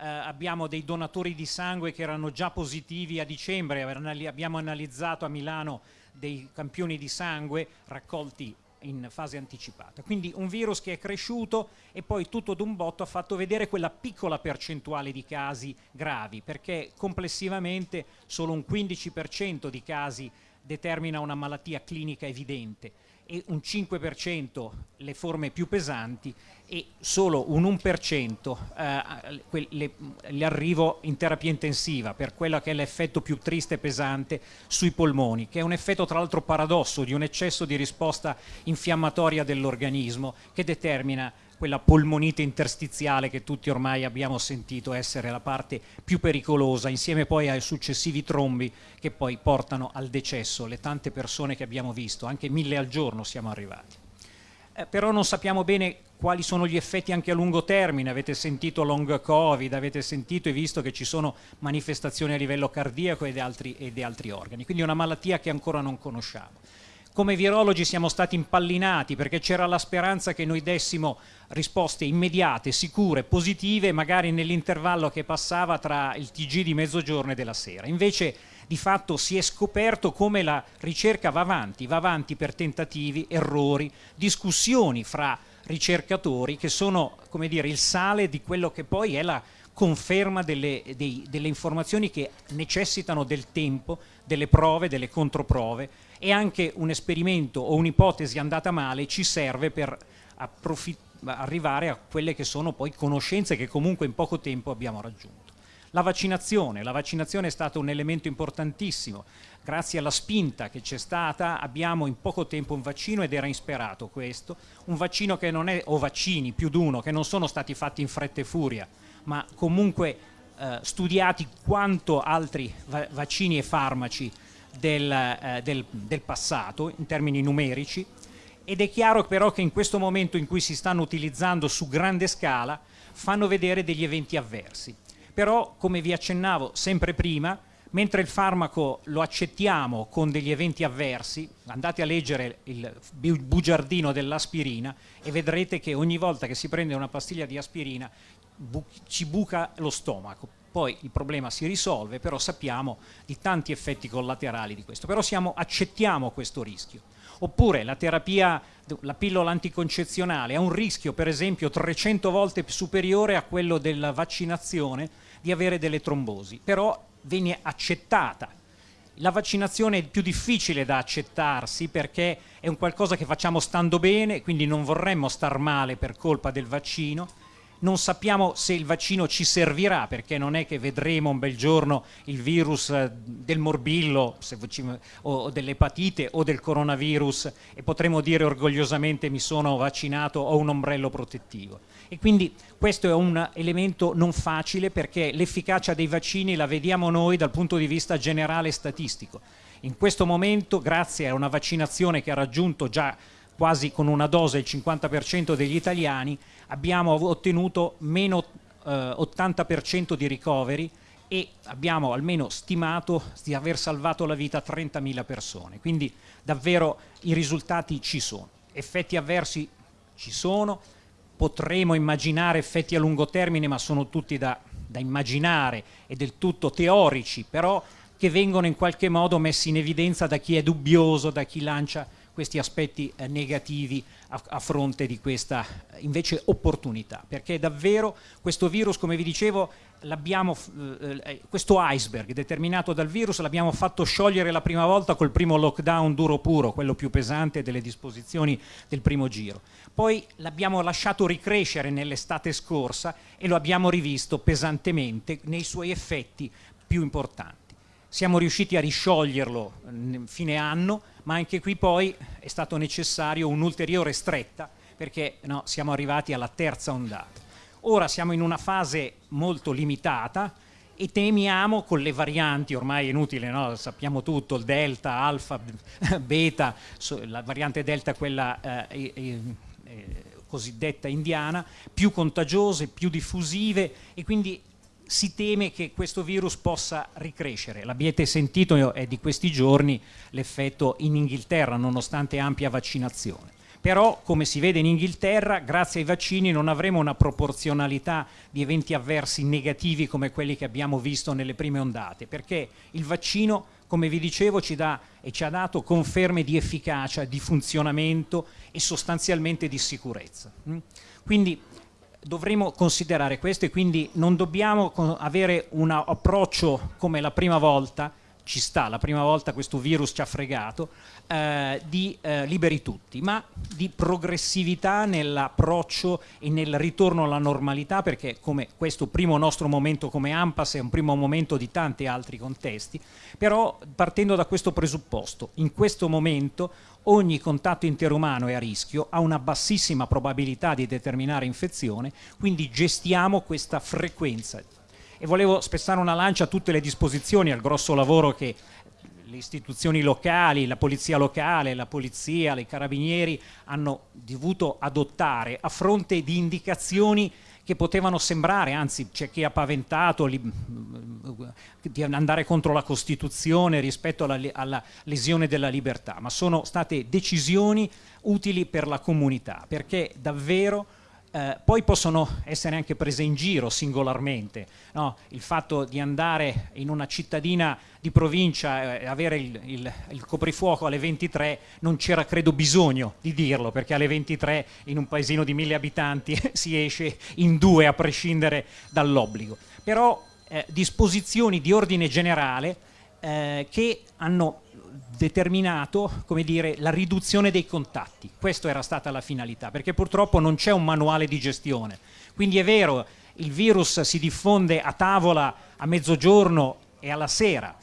eh, abbiamo dei donatori di sangue che erano già positivi a dicembre, abbiamo analizzato a Milano dei campioni di sangue raccolti in fase anticipata. Quindi un virus che è cresciuto e poi tutto d'un botto ha fatto vedere quella piccola percentuale di casi gravi, perché complessivamente solo un 15% di casi determina una malattia clinica evidente un 5% le forme più pesanti e solo un 1% eh, l'arrivo in terapia intensiva per quello che è l'effetto più triste e pesante sui polmoni, che è un effetto tra l'altro paradosso di un eccesso di risposta infiammatoria dell'organismo che determina quella polmonite interstiziale che tutti ormai abbiamo sentito essere la parte più pericolosa, insieme poi ai successivi trombi che poi portano al decesso, le tante persone che abbiamo visto, anche mille al giorno siamo arrivati. Eh, però non sappiamo bene quali sono gli effetti anche a lungo termine, avete sentito long covid, avete sentito e visto che ci sono manifestazioni a livello cardiaco ed altri, ed altri organi, quindi è una malattia che ancora non conosciamo come virologi siamo stati impallinati perché c'era la speranza che noi dessimo risposte immediate, sicure, positive, magari nell'intervallo che passava tra il TG di mezzogiorno e della sera. Invece di fatto si è scoperto come la ricerca va avanti, va avanti per tentativi, errori, discussioni fra ricercatori che sono come dire, il sale di quello che poi è la conferma delle, dei, delle informazioni che necessitano del tempo, delle prove, delle controprove e anche un esperimento o un'ipotesi andata male ci serve per arrivare a quelle che sono poi conoscenze che comunque in poco tempo abbiamo raggiunto. La vaccinazione, la vaccinazione è stato un elemento importantissimo, grazie alla spinta che c'è stata abbiamo in poco tempo un vaccino ed era insperato questo, un vaccino che non è, o vaccini più di uno, che non sono stati fatti in fretta e furia, ma comunque eh, studiati quanto altri va vaccini e farmaci del, eh, del, del passato in termini numerici ed è chiaro però che in questo momento in cui si stanno utilizzando su grande scala fanno vedere degli eventi avversi. Però, come vi accennavo sempre prima, mentre il farmaco lo accettiamo con degli eventi avversi, andate a leggere il bugiardino dell'aspirina e vedrete che ogni volta che si prende una pastiglia di aspirina bu ci buca lo stomaco poi il problema si risolve, però sappiamo di tanti effetti collaterali di questo, però siamo, accettiamo questo rischio. Oppure la terapia, la pillola anticoncezionale ha un rischio per esempio 300 volte superiore a quello della vaccinazione di avere delle trombosi, però viene accettata. La vaccinazione è più difficile da accettarsi perché è un qualcosa che facciamo stando bene, quindi non vorremmo star male per colpa del vaccino, non sappiamo se il vaccino ci servirà perché non è che vedremo un bel giorno il virus eh, del morbillo o dell'epatite o del coronavirus e potremo dire orgogliosamente mi sono vaccinato ho un ombrello protettivo e quindi questo è un elemento non facile perché l'efficacia dei vaccini la vediamo noi dal punto di vista generale statistico. In questo momento grazie a una vaccinazione che ha raggiunto già quasi con una dose il 50% degli italiani abbiamo ottenuto meno eh, 80% di ricoveri e abbiamo almeno stimato di aver salvato la vita a 30.000 persone, quindi davvero i risultati ci sono. Effetti avversi ci sono, potremo immaginare effetti a lungo termine, ma sono tutti da, da immaginare e del tutto teorici, però che vengono in qualche modo messi in evidenza da chi è dubbioso, da chi lancia questi aspetti eh, negativi a, a, fronte di questa eh, invece opportunità, perché davvero questo virus, come vi dicevo, eh, questo iceberg determinato dal virus l'abbiamo fatto sciogliere la prima volta col primo lockdown duro puro, quello più pesante delle disposizioni del primo giro. Poi l'abbiamo lasciato ricrescere nell'estate scorsa e lo abbiamo rivisto pesantemente nei suoi effetti più importanti. Siamo riusciti a riscioglierlo fine anno, ma anche qui poi è stato necessario un'ulteriore stretta perché no, siamo arrivati alla terza ondata. Ora siamo in una fase molto limitata e temiamo con le varianti, ormai è inutile, no? sappiamo tutto, il delta, alfa, beta, la variante delta quella eh, eh, cosiddetta indiana, più contagiose, più diffusive e quindi si teme che questo virus possa ricrescere. L'abbiate sentito, è di questi giorni l'effetto in Inghilterra, nonostante ampia vaccinazione. Però, come si vede in Inghilterra, grazie ai vaccini non avremo una proporzionalità di eventi avversi negativi come quelli che abbiamo visto nelle prime ondate, perché il vaccino, come vi dicevo, ci dà e ci ha dato conferme di efficacia, di funzionamento e sostanzialmente di sicurezza. Mm? Quindi dovremo considerare questo e quindi non dobbiamo avere un approccio come la prima volta ci sta, la prima volta questo virus ci ha fregato, eh, di eh, liberi tutti, ma di progressività nell'approccio e nel ritorno alla normalità, perché come questo primo nostro momento come AMPAS è un primo momento di tanti altri contesti, però partendo da questo presupposto, in questo momento ogni contatto interumano è a rischio, ha una bassissima probabilità di determinare infezione, quindi gestiamo questa frequenza e volevo spezzare una lancia a tutte le disposizioni, al grosso lavoro che le istituzioni locali, la polizia locale, la polizia, i carabinieri hanno dovuto adottare a fronte di indicazioni che potevano sembrare, anzi c'è chi ha paventato li, di andare contro la Costituzione rispetto alla, alla, lesione della libertà, ma sono state decisioni utili per la comunità, perché davvero eh, poi possono essere anche prese in giro singolarmente, no? il fatto di andare in una cittadina di provincia e eh, avere il, il, il, coprifuoco alle 23 non c'era credo bisogno di dirlo perché alle 23 in un paesino di mille abitanti si esce in due a prescindere dall'obbligo, però eh, disposizioni di ordine generale eh, che hanno determinato dire, la riduzione dei contatti. Questa era stata la finalità, perché purtroppo non c'è un manuale di gestione. Quindi è vero, il virus si diffonde a tavola a mezzogiorno e alla sera.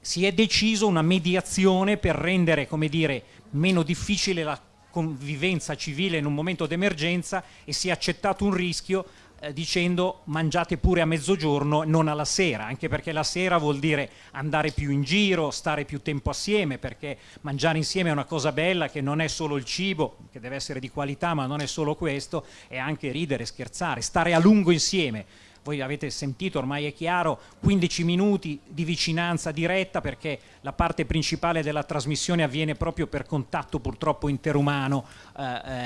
Si è deciso una mediazione per rendere dire, meno difficile la convivenza civile in un momento d'emergenza e si è accettato un rischio eh, dicendo mangiate pure a mezzogiorno, non alla sera, anche perché la sera vuol dire andare più in giro, stare più tempo assieme, perché mangiare insieme è una cosa bella che non è solo il cibo, che deve essere di qualità, ma non è solo questo, è anche ridere, scherzare, stare a lungo insieme voi avete sentito, ormai è chiaro, 15 minuti di vicinanza diretta perché la parte principale della trasmissione avviene proprio per contatto purtroppo interumano eh,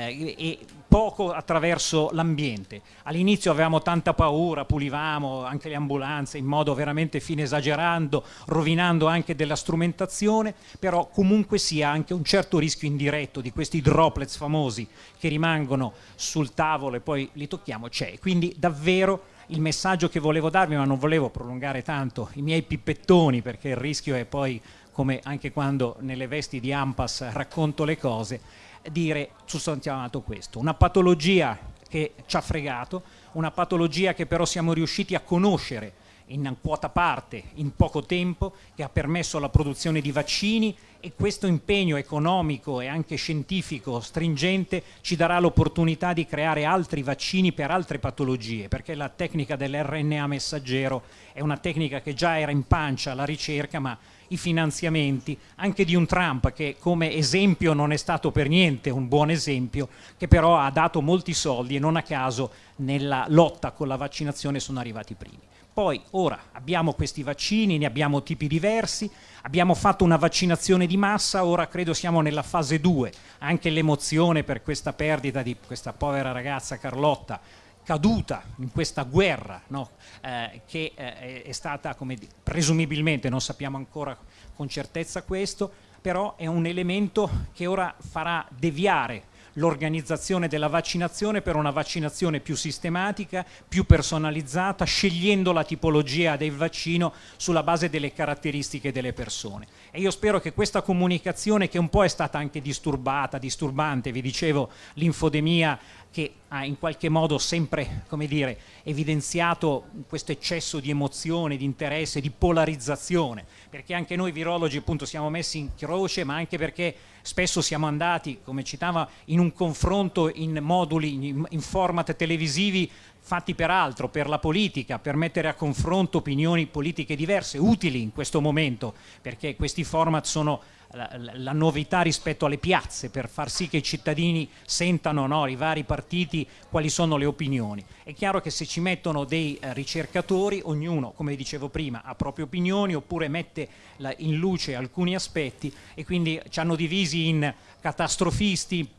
eh, e poco attraverso l'ambiente. All'inizio avevamo tanta paura, pulivamo anche le ambulanze in modo veramente fine esagerando, rovinando anche della strumentazione, però comunque sia anche un certo rischio indiretto di questi droplets famosi che rimangono sul tavolo e poi li tocchiamo, c'è. Quindi davvero il messaggio che volevo darvi, ma non volevo prolungare tanto i miei pippettoni perché il rischio è poi, come anche quando nelle vesti di Ampas racconto le cose, dire sostanzialmente questo, una patologia che ci ha fregato, una patologia che però siamo riusciti a conoscere in quota parte in poco tempo, che ha permesso la produzione di vaccini e questo impegno economico e anche scientifico stringente ci darà l'opportunità di creare altri vaccini per altre patologie, perché la tecnica dell'RNA messaggero è una tecnica che già era in pancia alla ricerca, ma i finanziamenti anche di un Trump che come esempio non è stato per niente un buon esempio, che però ha dato molti soldi e non a caso nella lotta con la vaccinazione sono arrivati primi. Poi ora abbiamo questi vaccini, ne abbiamo tipi diversi, abbiamo fatto una vaccinazione di massa, ora credo siamo nella fase 2, anche l'emozione per questa perdita di questa povera ragazza Carlotta caduta in questa guerra no? eh, che eh, è stata come presumibilmente, non sappiamo ancora con certezza questo, però è un elemento che ora farà deviare l'organizzazione della vaccinazione per una vaccinazione più sistematica, più personalizzata, scegliendo la tipologia del vaccino sulla base delle caratteristiche delle persone. E io spero che questa comunicazione, che un po' è stata anche disturbata, disturbante, vi dicevo l'infodemia che ha in qualche modo sempre come dire, evidenziato questo eccesso di emozione, di interesse, di polarizzazione, perché anche noi virologi appunto siamo messi in croce, ma anche perché spesso siamo andati, come citava, in un confronto in moduli, in format televisivi fatti per altro, per la politica, per mettere a confronto opinioni politiche diverse, utili in questo momento, perché questi format sono la, la, novità rispetto alle piazze per far sì che i cittadini sentano no, i vari partiti quali sono le opinioni. È chiaro che se ci mettono dei eh, ricercatori, ognuno, come dicevo prima, ha proprie opinioni oppure mette la, in luce alcuni aspetti e quindi ci hanno divisi in catastrofisti,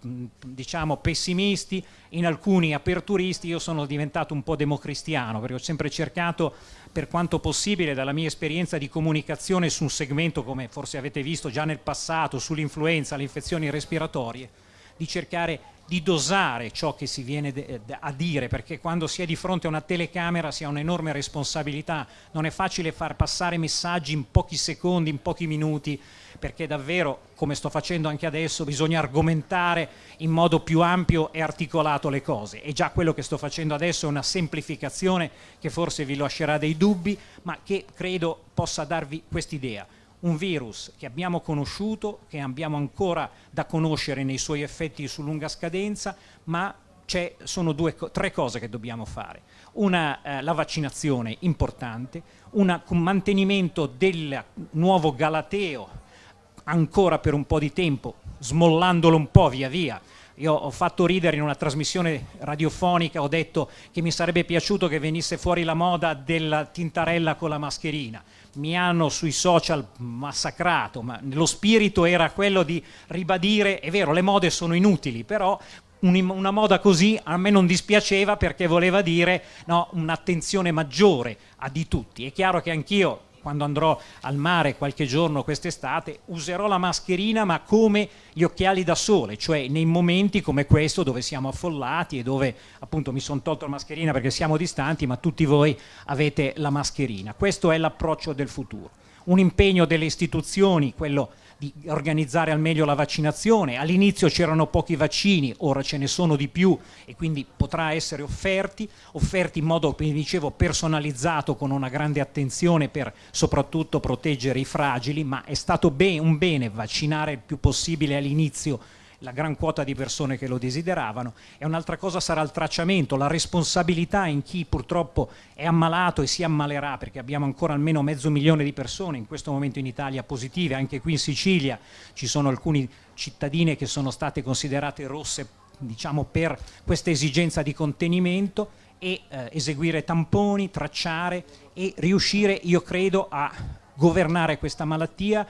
diciamo pessimisti, in alcuni aperturisti, io sono diventato un po' democristiano perché ho sempre cercato per quanto possibile dalla mia esperienza di comunicazione su un segmento come forse avete visto già nel passato sull'influenza, le infezioni respiratorie, di cercare di dosare ciò che si viene a dire, perché quando si è di fronte a una telecamera si ha un'enorme responsabilità, non è facile far passare messaggi in pochi secondi, in pochi minuti, perché davvero, come sto facendo anche adesso, bisogna argomentare in modo più ampio e articolato le cose. E già quello che sto facendo adesso è una semplificazione che forse vi lascerà dei dubbi, ma che credo possa darvi quest'idea un virus che abbiamo conosciuto, che abbiamo ancora da conoscere nei suoi effetti su lunga scadenza, ma sono due, tre cose che dobbiamo fare. Una, eh, la vaccinazione importante, un mantenimento del nuovo Galateo ancora per un po' di tempo, smollandolo un po' via via, io ho fatto ridere in una trasmissione radiofonica, ho detto che mi sarebbe piaciuto che venisse fuori la moda della tintarella con la mascherina. Mi hanno sui social massacrato, ma lo spirito era quello di ribadire, è vero, le mode sono inutili, però una moda così a me non dispiaceva perché voleva dire no, un'attenzione maggiore a di tutti. È chiaro che anch'io quando andrò al mare qualche giorno quest'estate, userò la mascherina ma come gli occhiali da sole, cioè nei momenti come questo dove siamo affollati e dove appunto mi sono tolto la mascherina perché siamo distanti, ma tutti voi avete la mascherina. Questo è l'approccio del futuro. Un impegno delle istituzioni, quello di organizzare al meglio la vaccinazione. All'inizio c'erano pochi vaccini, ora ce ne sono di più e quindi potrà essere offerti, offerti in modo, come dicevo, personalizzato con una grande attenzione per soprattutto proteggere i fragili, ma è stato ben, un bene vaccinare il più possibile all'inizio la gran quota di persone che lo desideravano. E un'altra cosa sarà il tracciamento, la responsabilità in chi purtroppo è ammalato e si ammalerà perché abbiamo ancora almeno mezzo milione di persone in questo momento in Italia positive, anche qui in Sicilia ci sono alcune cittadine che sono state considerate rosse diciamo per questa esigenza di contenimento e eh, eseguire tamponi, tracciare e riuscire io credo a governare questa malattia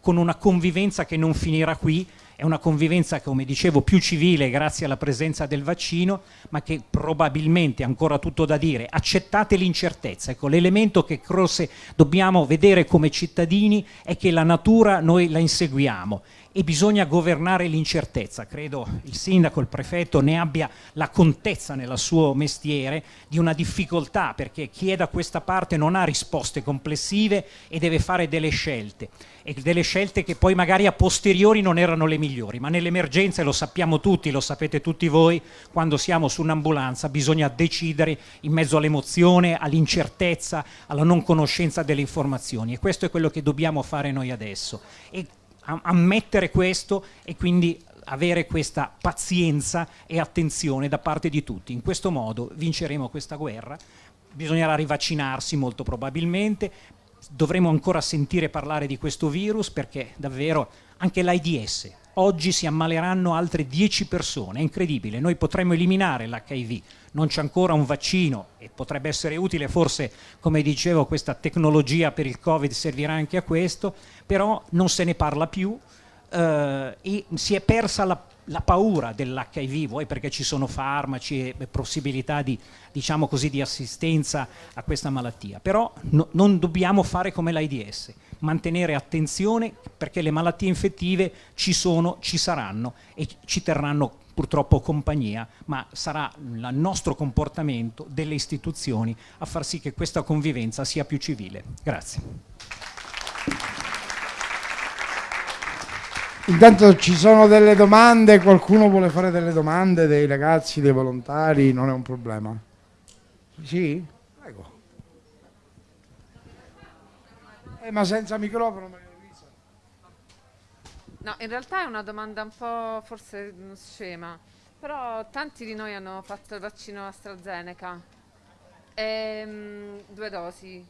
con una convivenza che non finirà qui è una convivenza, come dicevo, più civile grazie alla presenza del vaccino, ma che probabilmente ancora tutto da dire. Accettate l'incertezza. Ecco, l'elemento che forse dobbiamo vedere come cittadini è che la natura noi la inseguiamo e bisogna governare l'incertezza. Credo il sindaco, il prefetto ne abbia la contezza nel suo mestiere di una difficoltà perché chi è da questa parte non ha risposte complessive e deve fare delle scelte e delle scelte che poi magari a posteriori non erano le migliori, ma nell'emergenza, lo sappiamo tutti, lo sapete tutti voi, quando siamo su un'ambulanza bisogna decidere in mezzo all'emozione, all'incertezza, alla non conoscenza delle informazioni e questo è quello che dobbiamo fare noi adesso. E ammettere questo e quindi avere questa pazienza e attenzione da parte di tutti. In questo modo vinceremo questa guerra, bisognerà rivaccinarsi molto probabilmente, dovremo ancora sentire parlare di questo virus perché davvero anche l'AIDS, oggi si ammaleranno altre 10 persone, è incredibile, noi potremmo eliminare l'HIV, non c'è ancora un vaccino e potrebbe essere utile forse, come dicevo, questa tecnologia per il Covid servirà anche a questo, però non se ne parla più eh, e si è persa la, la paura dell'HIV, vuoi? Perché ci sono farmaci e possibilità di, diciamo così, di assistenza a questa malattia, però no, non dobbiamo fare come l'AIDS, mantenere attenzione perché le malattie infettive ci sono, ci saranno e ci terranno purtroppo compagnia, ma sarà il nostro comportamento delle istituzioni a far sì che questa convivenza sia più civile. Grazie. Intanto ci sono delle domande, qualcuno vuole fare delle domande dei ragazzi, dei volontari, non è un problema. Sì? Prego. Eh, ma senza microfono. No, in realtà è una domanda un po' forse scema, però tanti di noi hanno fatto il vaccino AstraZeneca, ehm, due dosi.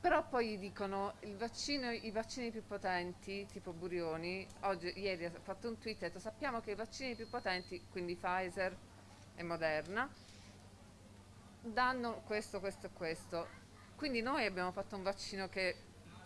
però poi dicono vaccino, i vaccini più potenti, tipo Burioni, oggi, ieri ha fatto un tweet e ha detto sappiamo che i vaccini più potenti, quindi Pfizer e Moderna, danno questo, questo e questo. Quindi noi abbiamo fatto un vaccino che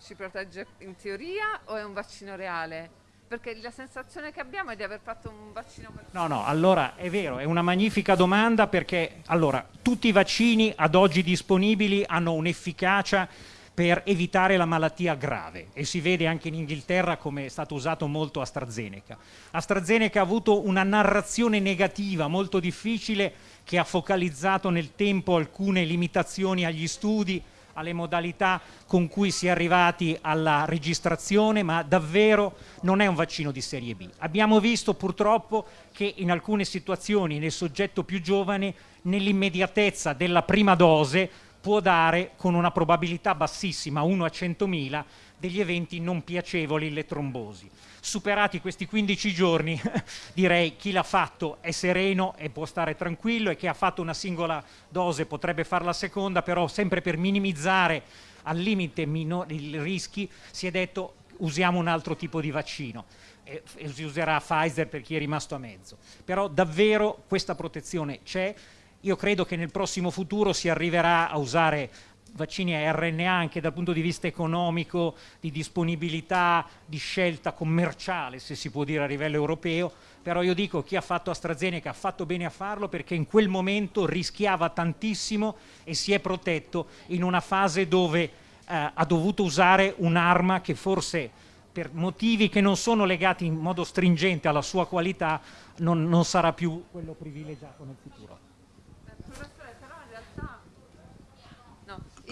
ci protegge in teoria o è un vaccino reale? Perché la sensazione che abbiamo è di aver fatto un vaccino No, no, allora è vero, è una magnifica domanda perché allora, tutti i vaccini ad oggi disponibili hanno un'efficacia per evitare la malattia grave e si vede anche in Inghilterra come è stato usato molto AstraZeneca. AstraZeneca ha avuto una narrazione negativa molto difficile che ha focalizzato nel tempo alcune limitazioni agli studi, alle modalità con cui si è arrivati alla registrazione, ma davvero non è un vaccino di serie B. Abbiamo visto purtroppo che in alcune situazioni nel soggetto più giovane, nell'immediatezza della prima dose, può dare con una probabilità bassissima, 1 a 100.000, degli eventi non piacevoli, le trombosi. Superati questi 15 giorni, direi chi l'ha fatto è sereno e può stare tranquillo e chi ha fatto una singola dose potrebbe fare la seconda, però sempre per minimizzare al limite i rischi si è detto usiamo un altro tipo di vaccino e si userà Pfizer per chi è rimasto a mezzo. Però davvero questa protezione c'è, io credo che nel prossimo futuro si arriverà a usare vaccini a RNA anche dal punto di vista economico, di disponibilità, di scelta commerciale, se si può dire a livello europeo, però io dico chi ha fatto AstraZeneca ha fatto bene a farlo perché in quel momento rischiava tantissimo e si è protetto in una fase dove eh, ha dovuto usare un'arma che forse per motivi che non sono legati in modo stringente alla sua qualità non, non sarà più quello privilegiato nel futuro.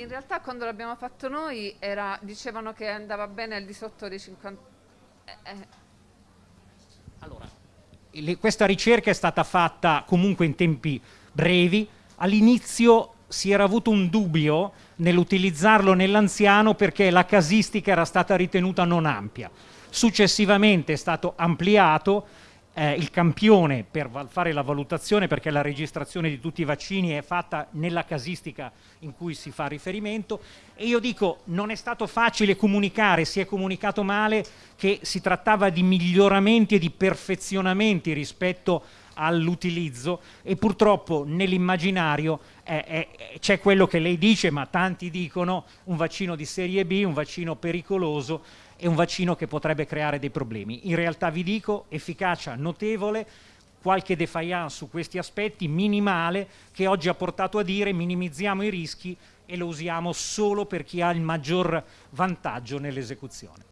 In realtà quando l'abbiamo fatto noi era, dicevano che andava bene al di sotto dei 50... Eh, eh. Allora, questa ricerca è stata fatta comunque in tempi brevi. All'inizio si era avuto un dubbio nell'utilizzarlo nell'anziano perché la casistica era stata ritenuta non ampia. Successivamente è stato ampliato eh, il campione per fare la valutazione perché la registrazione di tutti i vaccini è fatta nella casistica in cui si fa riferimento. E io dico non è stato facile comunicare, si è comunicato male che si trattava di miglioramenti e di perfezionamenti rispetto all'utilizzo e purtroppo nell'immaginario eh, eh, c'è quello che lei dice ma tanti dicono un vaccino di serie B, un vaccino pericoloso è un vaccino che potrebbe creare dei problemi. In realtà vi dico, efficacia notevole, qualche defiance su questi aspetti, minimale, che oggi ha portato a dire minimizziamo i rischi e lo usiamo solo per chi ha il maggior vantaggio nell'esecuzione.